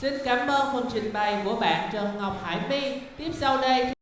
Xin cảm ơn phần trình bày của bạn Trần Ngọc Hải My. Tiếp sau đây